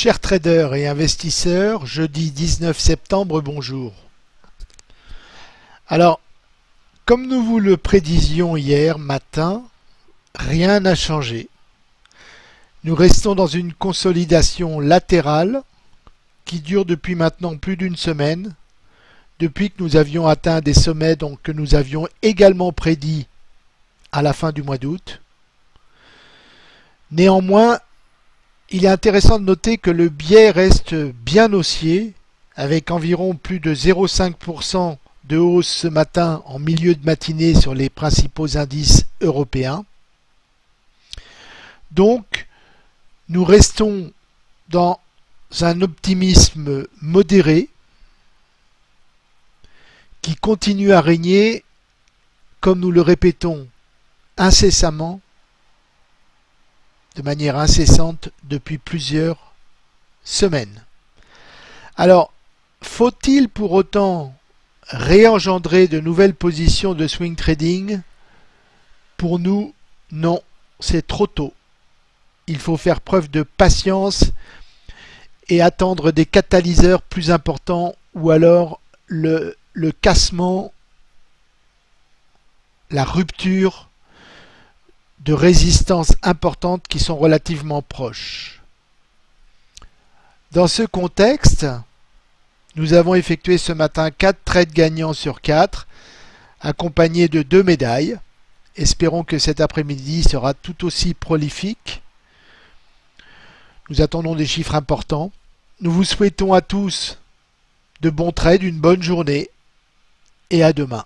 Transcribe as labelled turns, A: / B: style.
A: Chers traders et investisseurs, jeudi 19 septembre, bonjour. Alors, comme nous vous le prédisions hier matin, rien n'a changé. Nous restons dans une consolidation latérale qui dure depuis maintenant plus d'une semaine, depuis que nous avions atteint des sommets que nous avions également prédits à la fin du mois d'août. Néanmoins, il est intéressant de noter que le biais reste bien haussier, avec environ plus de 0,5% de hausse ce matin en milieu de matinée sur les principaux indices européens. Donc, nous restons dans un optimisme modéré qui continue à régner, comme nous le répétons incessamment, de manière incessante depuis plusieurs semaines. Alors, faut-il pour autant réengendrer de nouvelles positions de swing trading? Pour nous, non, c'est trop tôt. Il faut faire preuve de patience et attendre des catalyseurs plus importants ou alors le, cassement, la rupture de résistances importantes qui sont relativement proches. Dans ce contexte, nous avons effectué ce matin 4 trades gagnants sur 4, accompagnés de deux médailles. Espérons que cet après-midi sera tout aussi prolifique. Nous attendons des chiffres importants. Nous vous souhaitons à tous de bons trades, une bonne journée et à demain.